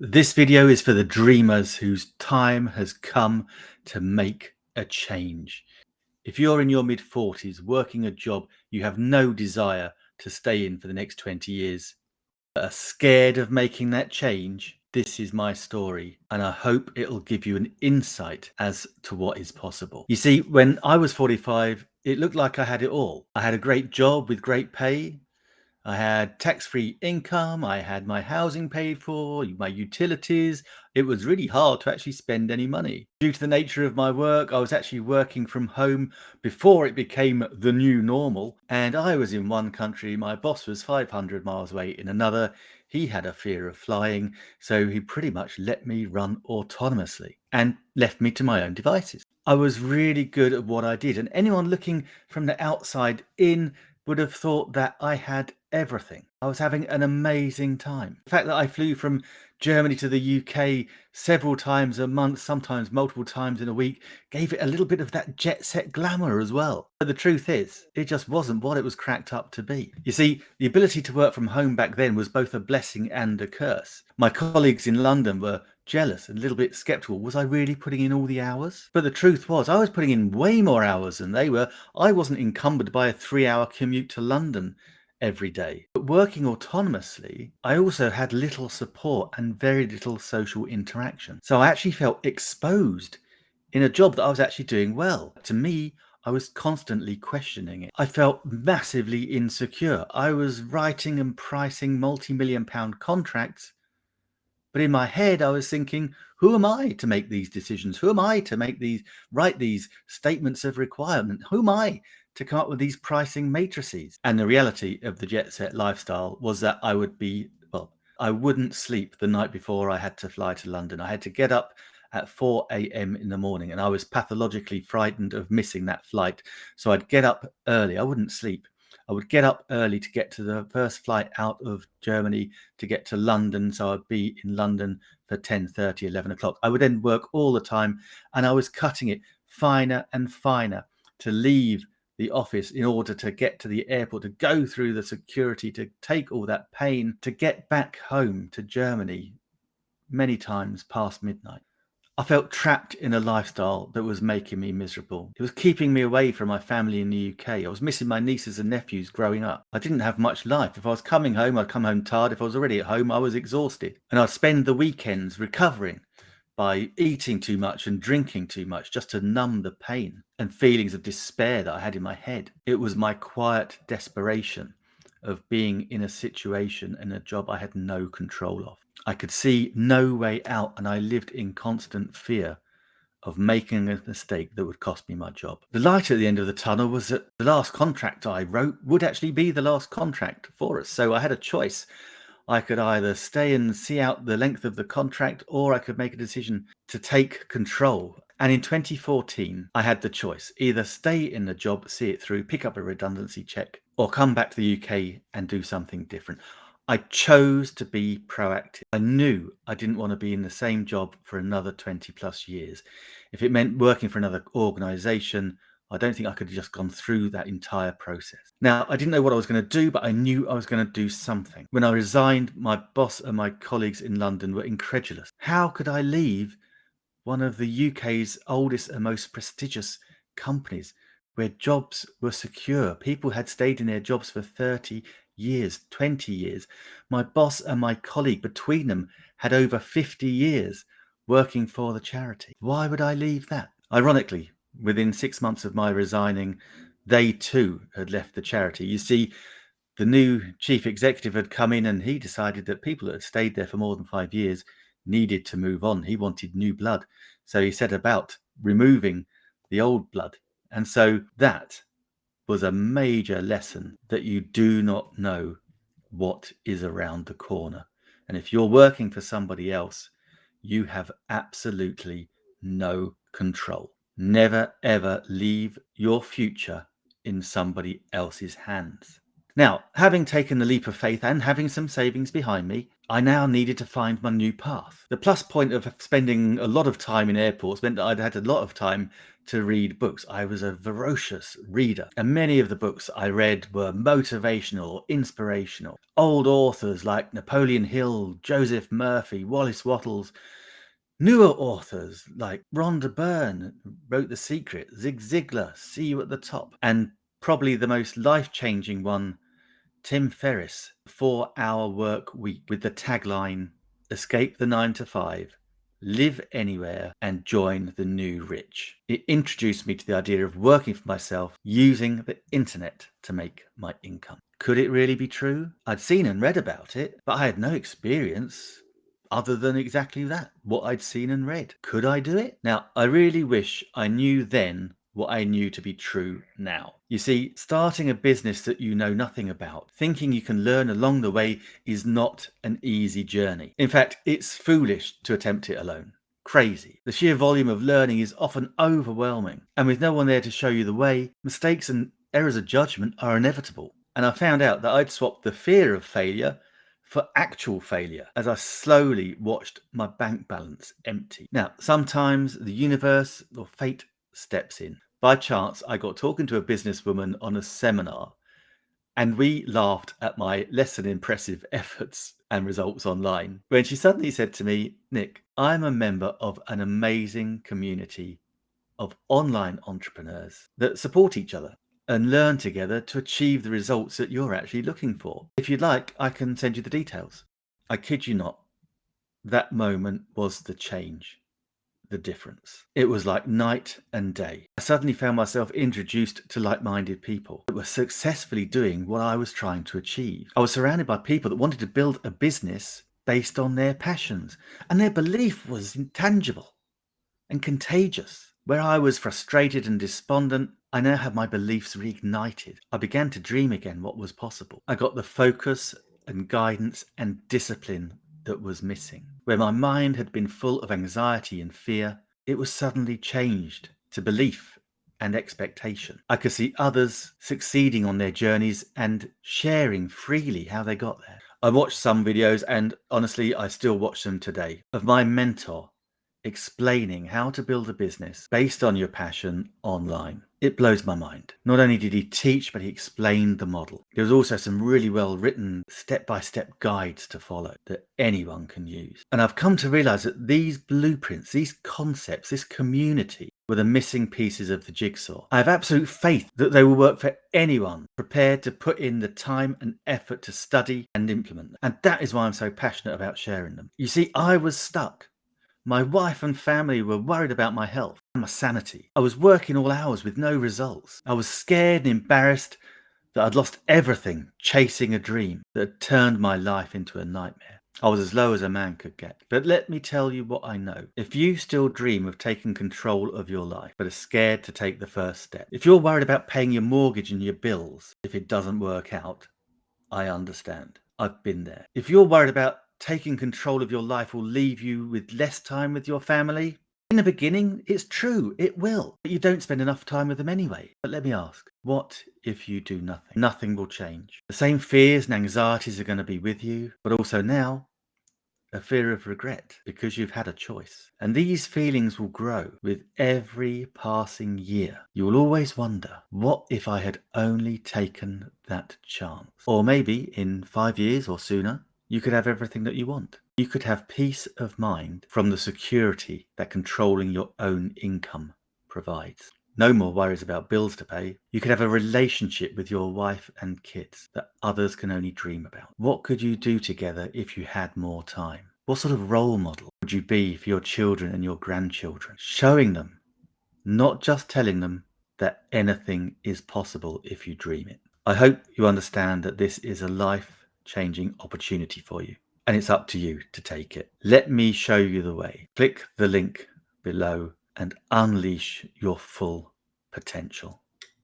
This video is for the dreamers whose time has come to make a change. If you're in your mid 40s working a job you have no desire to stay in for the next 20 years, are scared of making that change, this is my story and I hope it'll give you an insight as to what is possible. You see, when I was 45, it looked like I had it all. I had a great job with great pay, I had tax-free income, I had my housing paid for, my utilities. It was really hard to actually spend any money. Due to the nature of my work, I was actually working from home before it became the new normal. And I was in one country, my boss was 500 miles away in another. He had a fear of flying, so he pretty much let me run autonomously and left me to my own devices. I was really good at what I did, and anyone looking from the outside in would have thought that I had everything. I was having an amazing time. The fact that I flew from Germany to the UK several times a month, sometimes multiple times in a week, gave it a little bit of that jet set glamour as well. But the truth is, it just wasn't what it was cracked up to be. You see, the ability to work from home back then was both a blessing and a curse. My colleagues in London were jealous and a little bit skeptical. Was I really putting in all the hours? But the truth was, I was putting in way more hours than they were. I wasn't encumbered by a three hour commute to London every day. But working autonomously, I also had little support and very little social interaction. So I actually felt exposed in a job that I was actually doing well. To me, I was constantly questioning it. I felt massively insecure. I was writing and pricing multi-million pound contracts but in my head, I was thinking, who am I to make these decisions? Who am I to make these, write these statements of requirement? Who am I to come up with these pricing matrices? And the reality of the jet set lifestyle was that I would be, well, I wouldn't sleep the night before I had to fly to London. I had to get up at 4 a.m. in the morning and I was pathologically frightened of missing that flight. So I'd get up early. I wouldn't sleep I would get up early to get to the first flight out of Germany to get to London. So I'd be in London for 10 30, 11 o'clock. I would then work all the time and I was cutting it finer and finer to leave the office in order to get to the airport, to go through the security, to take all that pain, to get back home to Germany many times past midnight. I felt trapped in a lifestyle that was making me miserable. It was keeping me away from my family in the UK. I was missing my nieces and nephews growing up. I didn't have much life. If I was coming home, I'd come home tired. If I was already at home, I was exhausted. And I'd spend the weekends recovering by eating too much and drinking too much just to numb the pain and feelings of despair that I had in my head. It was my quiet desperation of being in a situation and a job I had no control of. I could see no way out and I lived in constant fear of making a mistake that would cost me my job. The light at the end of the tunnel was that the last contract I wrote would actually be the last contract for us. So I had a choice. I could either stay and see out the length of the contract or I could make a decision to take control. And in 2014, I had the choice either stay in the job, see it through, pick up a redundancy check, or come back to the UK and do something different. I chose to be proactive. I knew I didn't want to be in the same job for another 20 plus years. If it meant working for another organization, I don't think I could have just gone through that entire process. Now, I didn't know what I was going to do, but I knew I was going to do something. When I resigned, my boss and my colleagues in London were incredulous. How could I leave one of the UK's oldest and most prestigious companies where jobs were secure? People had stayed in their jobs for 30 years, 20 years. My boss and my colleague between them had over 50 years working for the charity. Why would I leave that? Ironically, within six months of my resigning, they too had left the charity. You see, the new chief executive had come in and he decided that people that had stayed there for more than five years needed to move on. He wanted new blood. So he set about removing the old blood. And so that was a major lesson that you do not know what is around the corner. And if you're working for somebody else, you have absolutely no control. Never ever leave your future in somebody else's hands. Now, having taken the leap of faith and having some savings behind me, I now needed to find my new path. The plus point of spending a lot of time in airports meant that I'd had a lot of time to read books. I was a voracious reader, and many of the books I read were motivational or inspirational. Old authors like Napoleon Hill, Joseph Murphy, Wallace Wattles, newer authors like Rhonda Byrne wrote The Secret, Zig Ziglar, See You at the Top, and probably the most life changing one Tim Ferriss, Four Hour Work Week, with the tagline Escape the 9 to 5, live anywhere, and join the new rich. It introduced me to the idea of working for myself using the internet to make my income. Could it really be true? I'd seen and read about it, but I had no experience other than exactly that, what I'd seen and read. Could I do it? Now, I really wish I knew then what I knew to be true now. You see, starting a business that you know nothing about, thinking you can learn along the way is not an easy journey. In fact, it's foolish to attempt it alone. Crazy. The sheer volume of learning is often overwhelming, and with no one there to show you the way, mistakes and errors of judgment are inevitable. And I found out that I'd swapped the fear of failure for actual failure as I slowly watched my bank balance empty. Now, sometimes the universe or fate steps in. By chance, I got talking to a businesswoman on a seminar, and we laughed at my less than impressive efforts and results online when she suddenly said to me, Nick, I'm a member of an amazing community of online entrepreneurs that support each other and learn together to achieve the results that you're actually looking for. If you'd like, I can send you the details. I kid you not, that moment was the change the difference. It was like night and day. I suddenly found myself introduced to like minded people that were successfully doing what I was trying to achieve. I was surrounded by people that wanted to build a business based on their passions, and their belief was intangible and contagious. Where I was frustrated and despondent, I now had my beliefs reignited. I began to dream again what was possible. I got the focus and guidance and discipline that was missing. Where my mind had been full of anxiety and fear, it was suddenly changed to belief and expectation. I could see others succeeding on their journeys and sharing freely how they got there. I watched some videos and honestly, I still watch them today of my mentor explaining how to build a business based on your passion online. It blows my mind. Not only did he teach, but he explained the model. There was also some really well written step by step guides to follow that anyone can use. And I've come to realize that these blueprints, these concepts, this community were the missing pieces of the jigsaw. I have absolute faith that they will work for anyone prepared to put in the time and effort to study and implement them. And that is why I'm so passionate about sharing them. You see, I was stuck my wife and family were worried about my health and my sanity. I was working all hours with no results. I was scared and embarrassed that I'd lost everything chasing a dream that had turned my life into a nightmare. I was as low as a man could get. But let me tell you what I know. If you still dream of taking control of your life, but are scared to take the first step, if you're worried about paying your mortgage and your bills if it doesn't work out, I understand. I've been there. If you're worried about taking control of your life will leave you with less time with your family? In the beginning, it's true, it will, but you don't spend enough time with them anyway. But let me ask, what if you do nothing? Nothing will change. The same fears and anxieties are going to be with you, but also now, a fear of regret because you've had a choice. And these feelings will grow with every passing year. You will always wonder, what if I had only taken that chance? Or maybe in five years or sooner, you could have everything that you want. You could have peace of mind from the security that controlling your own income provides. No more worries about bills to pay. You could have a relationship with your wife and kids that others can only dream about. What could you do together if you had more time? What sort of role model would you be for your children and your grandchildren? Showing them, not just telling them that anything is possible if you dream it. I hope you understand that this is a life changing opportunity for you. And it's up to you to take it. Let me show you the way. Click the link below and unleash your full potential.